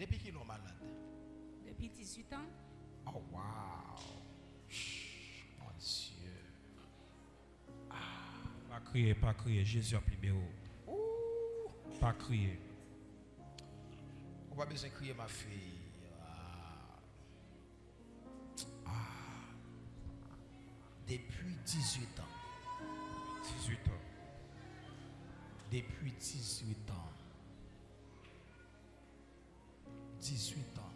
Depuis qu'il est malade. depuis 18 ans. Oh, wow. Mon Dieu. Pas crier, pas crier. Jésus a libéré. Pas crier. Va besoin de crier ma fille. Ah. Ah. Depuis 18 ans. 18 ans. Depuis 18 ans. 18 ans.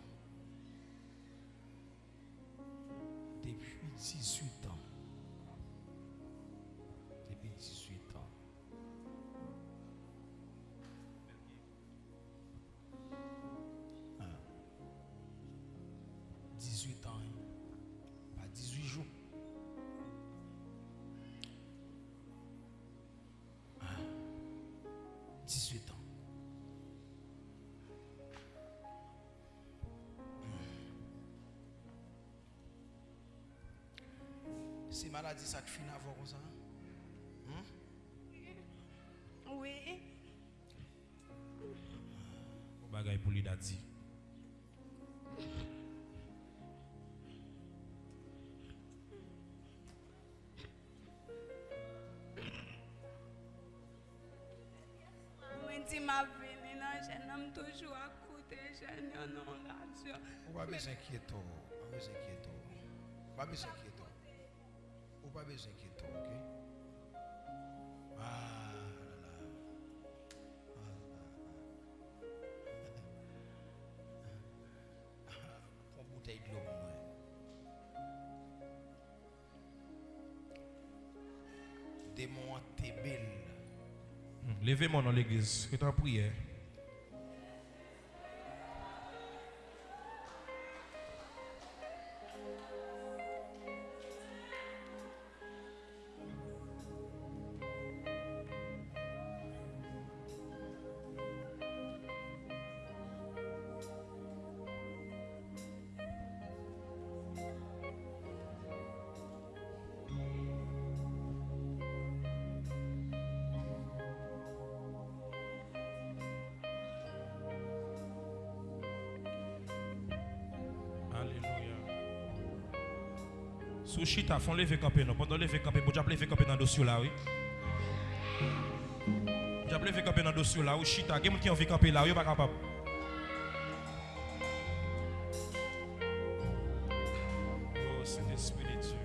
Depuis 18 ans. 18 ans. C'est maladie ça qui finit avant ça. hein? Oui. Au bagay pour lui dit. Ma veni nan jen nam toujou akoute jen yon nan radyo. On va besoin inquiéter. On va besoin inquiéter. On va besoin inquiéter. On va besoin inquiéter, ok? Ah là là. Ah, là. Prends une bouteille de l'eau, moi. Démon Tébel. Levez-moi dans l'église. Tu en prière. Sous chita, font lever camper non. Pendant lever camper, bon, j'ai lever camper dans le dossier là, oui. J'ai lever camper dans le dossier là, chita, quelqu'un qui envie camper là. Oh, Saint-Esprit de Dieu.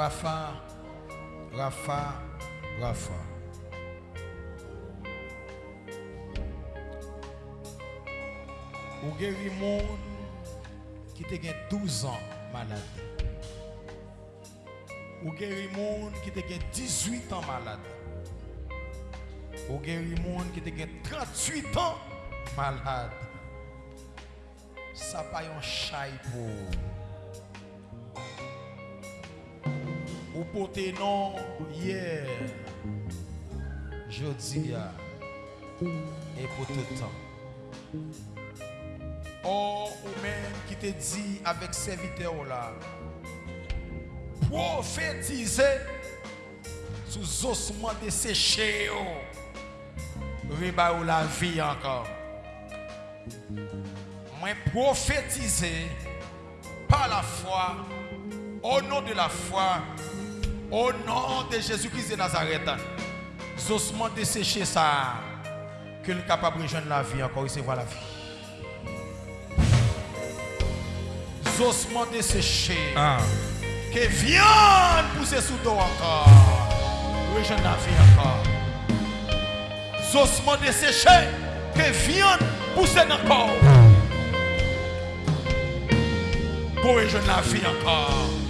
Rafa, Rafa, Rafa. Ou guéri moun qui te gen 12 ans malade. Ou guéri moun qui te gen 18 ans malade. Ou guéri moun qui te gen 38 ans malade. Ça pas yon chay pour. Ou pote non hier, jeudi ya, et pour tout temps. Or, ou même qui te dit avec serviteur là, prophétiser sous ossements desséchés, riba ou la vie encore. Moi prophétiser par la foi, au nom de la foi, au nom de Jésus-Christ de Nazareth, ossements desséchés ça, que nous capable de rejoindre la vie encore, recevoir la vie. ossements desséchés. Ah. Que viande pousser sous toi encore. Rejoindre la vie encore. ossements desséchés, que viande pousse dans le corps. Pour les jeunes la vie encore.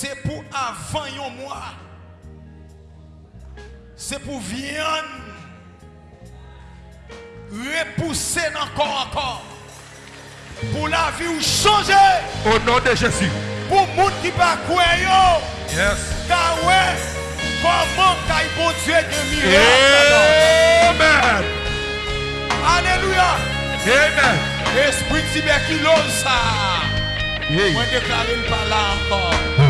Se pou avan yon mwa. Se pou vyan. Repouse nan kon an kon. Pou la vi ou chanje. Au nom de Jésus. Pou moun ki pa kwen yo. Yes. Ka we. Koman ka yi bon Dieu de miracle. Amen. Alléluia. Amen. Esprit tuberculose. Mwen deklare l pa la ankon.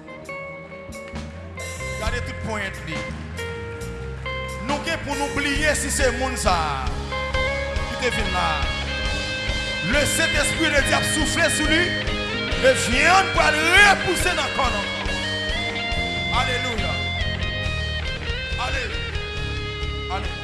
Regardez tout point de Nous pour nous oublier si c'est le monde ça qui devine là. Le Saint-Esprit de Dieu a soufflé sur lui. Et vient pour le repousser dans le corps. Alléluia. Allez. Allez.